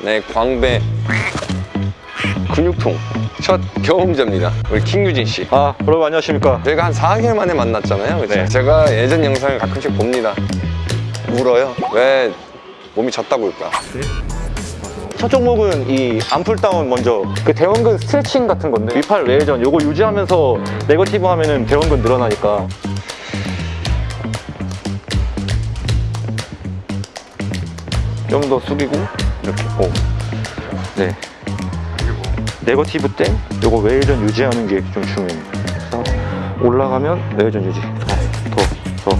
네, 광배 근육통 첫 경험자입니다. 우리 킹유진 씨. 아 여러분 안녕하십니까 저희가 한 4개월 만에 만났잖아요. 그쵸? 네. 제가 예전 영상을 가끔씩 봅니다. 울어요. 왜 몸이 졌다고 할까? 첫 종목은 이 arm pull down 먼저 그 대원근 스트레칭 같은 건데 위팔 외회전 요거 유지하면서 negative 하면은 대원근 늘어나니까 좀 더 숙이고 이렇게 오. 네 negative 때 요거 외회전 유지하는 게좀 그래서 올라가면 외회전 유지 더, 더, 더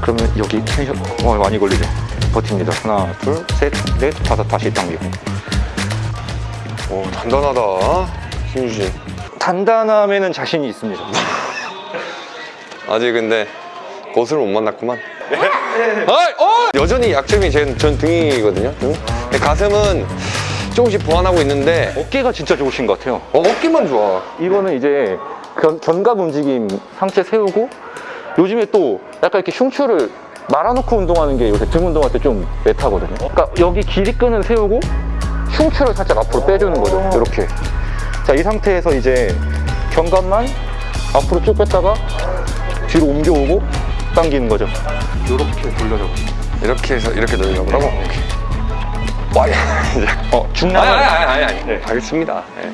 그러면 여기 텐션 어, 많이 걸리죠 버팁니다 하나 둘셋넷 다섯 다시 당기고 오, 단단하다. 킹유진. 단단함에는 자신이 있습니다 아직 근데 고수를 못 만났구만. 아이, 어! 여전히 약점이 제, 전 등이거든요. 등. 근데 가슴은 조금씩 보완하고 있는데 어깨가 진짜 좋으신 것 같아요. 어, 어깨만 좋아. 이거는 이제 견, 견갑 움직임 상체 세우고 요즘에 또 약간 이렇게 흉추를 말아놓고 운동하는 게 요새 등 운동할 때 좀 메타거든요. 그러니까 여기 길이끈을 세우고 흉추를 살짝 앞으로 빼주는 거죠. 이렇게. 자 이 상태에서 이제 견갑만 앞으로 쭉 뺐다가 뒤로 옮겨오고 당기는 거죠. 이렇게 돌려줘. 이렇게 해서 이렇게 돌려보라고? 와, 야, 이제. 어 아니, 중량을 아니, 아니, 아니, 아니. 네. 알겠습니다. 네.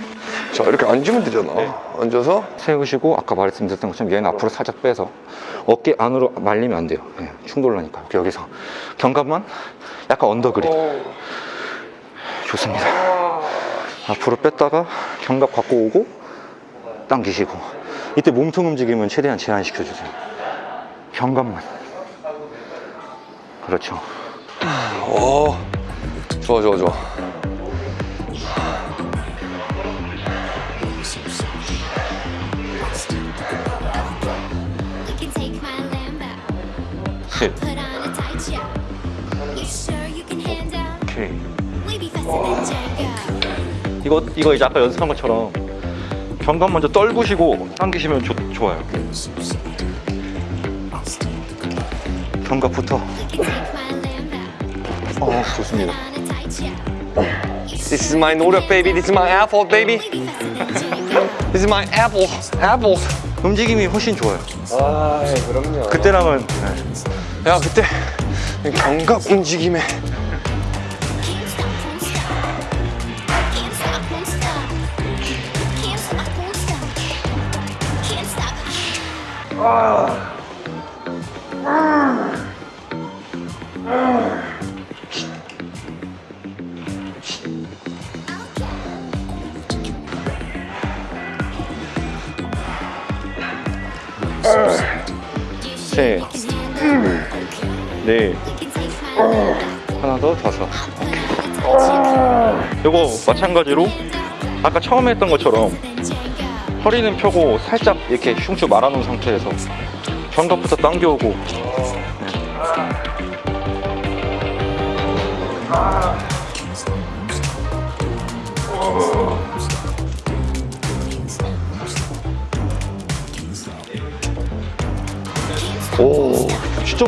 자, 이렇게 앉으면 되잖아. 앉아서 세우시고 아까 말씀드렸던 것처럼 얘는 앞으로 살짝 빼서 어깨 안으로 말리면 안 돼요 예, 충돌 나니까 여기서 견갑만 약간 언더 그립 좋습니다 앞으로 뺐다가 견갑 갖고 오고 당기시고 이때 몸통 움직임은 최대한 제한시켜 주세요 견갑만 그렇죠 오, 좋아, 좋아, 좋아. 오케이. 이거 이거 이제 아까 연습한 것처럼 견갑 먼저 떨구시고 당기시면 좋, 좋아요. Lambo. 어 좋습니다. This is my 노력, baby. This is my apple, baby. This is my apple, apple. 움직임이 훨씬 좋아요. 아, 그럼요. 그때랑은 네. 야, 그때 견갑 움직임에 Can't 셋? 넷. 하나 더 다섯. 요거 마찬가지로 아까 처음에 했던 것처럼. 허리는 펴고 살짝 이렇게 흉추 말아놓은 상태에서 견갑부터 당겨오고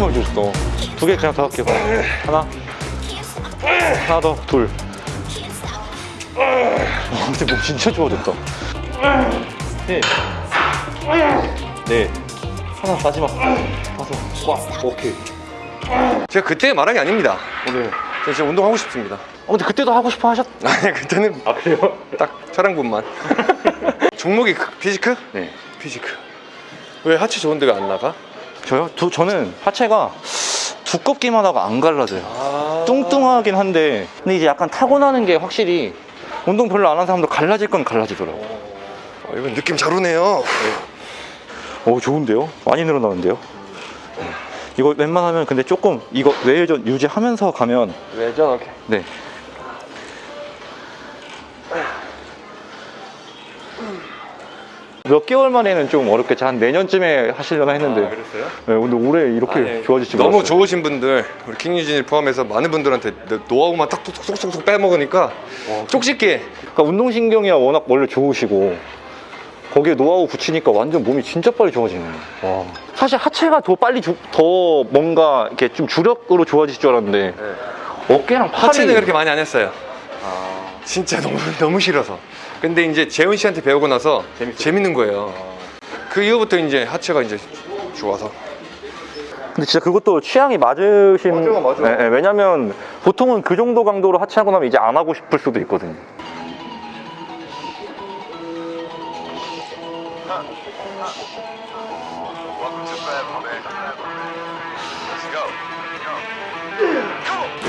많이 좋았어 두 개 그냥 다 할게요 하나 하나 더둘 와, 근데 몸 진짜 좋아졌다 셋, 넷, 하나 마지막 다섯, 와, 오케이. 제가 그때 말한 게 아닙니다. 오늘. 제가 진짜 운동하고 싶습니다. 어, 근데 그때도 하고 싶어 하셨? 아니, 그때는 아 그래요? 딱 촬영분만. 종목이 그- 피지크? 네. 피지크. 왜 하체 좋은 데가 안 나가? 저요? 두, 저는 하체가 두껍기만 하고 안 갈라져요. 아. 뚱뚱하긴 한데, 근데 이제 약간 타고나는 게 확실히 운동 별로 안 하는 사람도 갈라질 건 갈라지더라고. 어, 이건 느낌 잘 오네요. 오, 좋은데요? 많이 늘어나는데요? 이거 웬만하면 근데 조금 이거 외회전 유지하면서 가면 외전 오케이. 네. 몇 개월 만에는 좀 어렵겠지. 한 내년쯤에 하시려나 했는데. 그랬어요? 네, 근데 올해 이렇게 아니, 좋아질지 너무 몰랐어요. 좋으신 분들 우리 킹유진을 포함해서 많은 분들한테 노하우만 딱 쏙쏙쏙쏙 빼먹으니까 쪽집게 그러니까 운동신경이 워낙 원래 좋으시고 거기에 노하우 붙이니까 완전 몸이 진짜 빨리 좋아지네요. 와. 사실 하체가 더 빨리 주- 더 뭔가 이렇게 좀 주력으로 좋아질 줄 알았는데 어깨랑 팔이 하체는 그렇게 많이 안 했어요 진짜 너무 너무 싫어서. 근데 이제 재훈 씨한테 배우고 나서 재밌 는 거예요. 그 이후부터 이제 하체가 이제 좋아서. 근데 진짜 그것도 취향이 맞으신 맞아, 맞아. 예, 예, 왜냐면 보통은 그 정도 강도로 하체하고 나면 이제 안 하고 싶을 수도 있거든요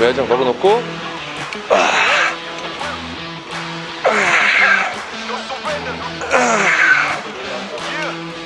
외야장 걸어놓고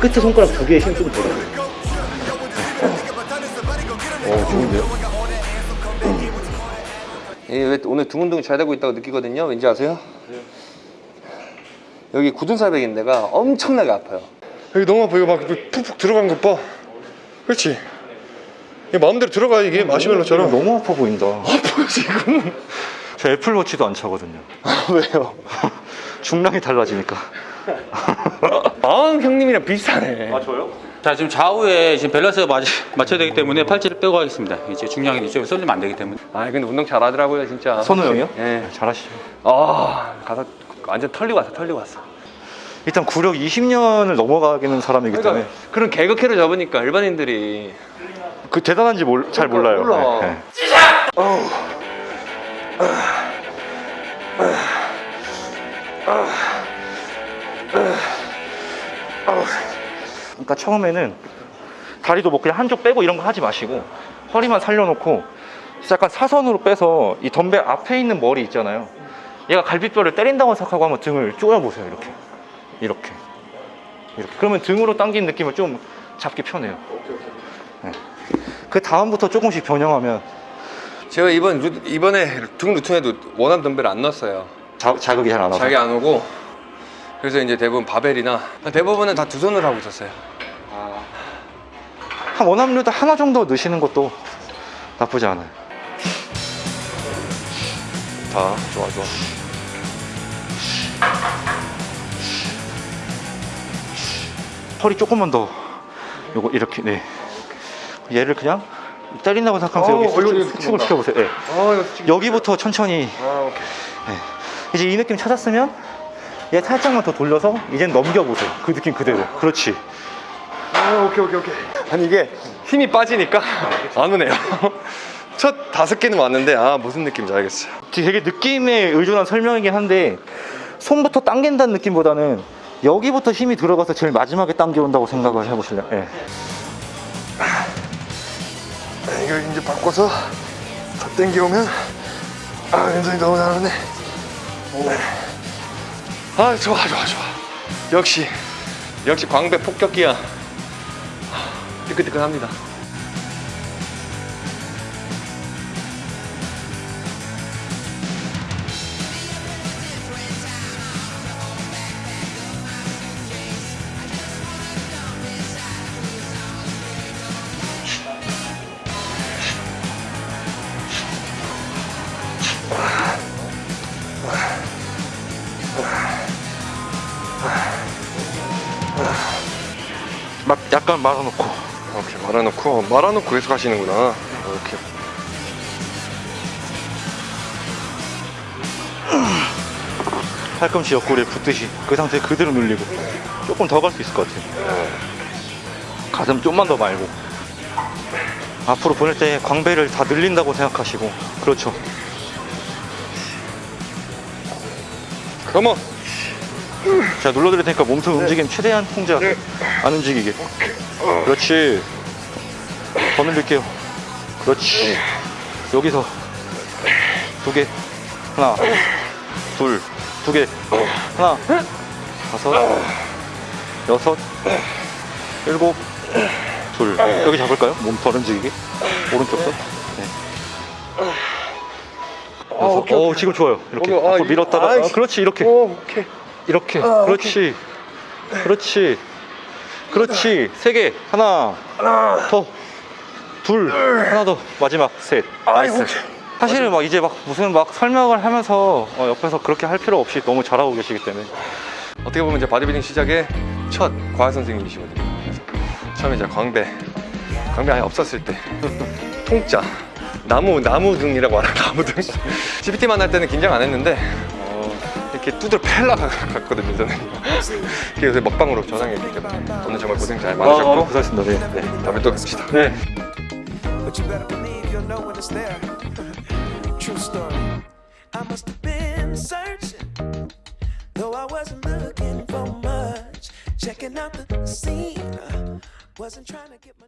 끝에 손가락 두 개에 힘좀 더. 어, 좋은데요? 이왜 오늘 두근두근 잘 되고 있다고 느끼거든요. 왠지 아세요? 여기 굳은살백인 데가 엄청나게 아파요. 여기 너무 아파. 이거 막 푹푹 들어간 것 봐. 그렇지. 이게 마음대로 들어가 이게 마시멜로처럼. 너무 아파 보인다. 아파요 지금. 저 애플워치도 안 차거든요. 왜요? 중량이 달라지니까. 마음 형님이랑 비슷하네. 저요? 자 지금 좌우에 지금 밸런스가 맞, 맞춰야 되기 때문에 팔찌를 빼고 하겠습니다. 이제 중량이 이쪽에 쏠리면 안 되기 때문에. 아 근데 운동 잘하더라고요 진짜. 선우 형이요? 예. 잘하시죠. 아 가서 완전 털리고 왔어 털리고 왔어. 일단 구력 20년을 넘어가기는 사람이기 때문에 그러니까 그런 개그캐를 잡으니까 일반인들이 그 대단한지 몰- 잘 몰라요. 몰라. 네, 네. 그러니까 처음에는 다리도 뭐 그냥 한쪽 빼고 이런 거 하지 마시고 허리만 살려놓고 약간 사선으로 빼서 이 덤벨 앞에 있는 머리 있잖아요. 얘가 갈비뼈를 때린다고 생각하고 한번 등을 쪼여보세요. 이렇게. 이렇게. 이렇게. 그러면 등으로 당긴 느낌을 좀 잡기 편해요. 네. 그 다음부터 조금씩 변형하면 제가 이번 루- 이번에 등 루틴에도 원한 덤벨 안 넣었어요. 자, 자극이 잘안 와서. 자기 안 오고 그래서 이제 대부분 바벨이나 대부분은 다 두 손으로 하고 있었어요. 한 원압류도 하나 정도 넣으시는 것도 나쁘지 않아요. 자, 좋아 좋아. 허리 조금만 더 요거 이렇게 네 얘를 그냥 때린다고 생각하면서 어, 여기 수축, 여기 수축을 뭔가. 시켜보세요 네. 진짜. 여기부터 천천히 아 오케이. 이제 이 느낌 찾았으면 얘 살짝만 더 돌려서 이젠 넘겨보세요 그 느낌 그대로 그렇지 아 오케이 오케이 오케이. 아니 이게 힘이 빠지니까 안 오네요. 첫 다섯 개는 왔는데 아 무슨 느낌인지 알겠어요. 되게 느낌에 의존한 설명이긴 한데 손부터 당긴다는 느낌보다는 여기부터 힘이 들어가서 제일 마지막에 당겨온다고 생각을 해보실래요? 예. 이거 이제 바꿔서 더 땡겨오면 아 굉장히 너무 잘하네. 아 좋아 좋아 좋아. 역시 역시 광배 폭격기야. 뜨끈뜨끈합니다. 막 약간 말아놓고 말아놓고 말아놓고 계속 하시는구나. 이렇게. 팔꿈치 옆구리에 붙듯이 그 상태 그대로 눌리고 조금 더 갈 수 있을 것 같아요. 가슴 좀만 더 말고. 앞으로 보낼 때 광배를 다 늘린다고 생각하시고. 그렇죠. 컴온. 자 눌러드릴 테니까 몸통 움직임 최대한 통제하세요. 안 움직이게. 그렇지 더 늘릴게요 그렇지. 여기서 두 개 하나 둘 두 개 하나 다섯 여섯 일곱 둘. 여기 잡을까요? 몸덜 움직이게? 오른쪽도? 네. 그래서 어, 지금 좋아요. 이렇게 오케이. 아, 앞으로 이- 밀었다가 아, 그렇지 이렇게. 오, 오케이. 이렇게. 아, 그렇지 그렇지. 그렇지. 세 개. 하나. 더 둘 하나 더 마지막 셋 nice 사실은 막 이제 막 무슨 막 설명을 하면서 어, 옆에서 그렇게 할 필요 없이 너무 잘하고 계시기 때문에 어떻게 보면 이제 바디빌딩 시작의 첫 과외 선생님이시거든요. 그래서 처음에 이제 광배, 광배 아예 없었을 때 통짜, 나무 나무 등이라고 하나 나무 등. GPT만 할 때는 긴장 안 했는데 어, 이렇게 두들 팰라 갔거든요 저는. 그래서 먹방으로 전환했기 때문에 오늘 정말 고생 잘 아, 많으셨고 고생하셨습니다 네. 네. 다음에 또 뵙시다. 네. But you better believe you'll know when it's there. True story. I must have been searching, though I wasn't looking for much. Checking out the scene, wasn't trying to get my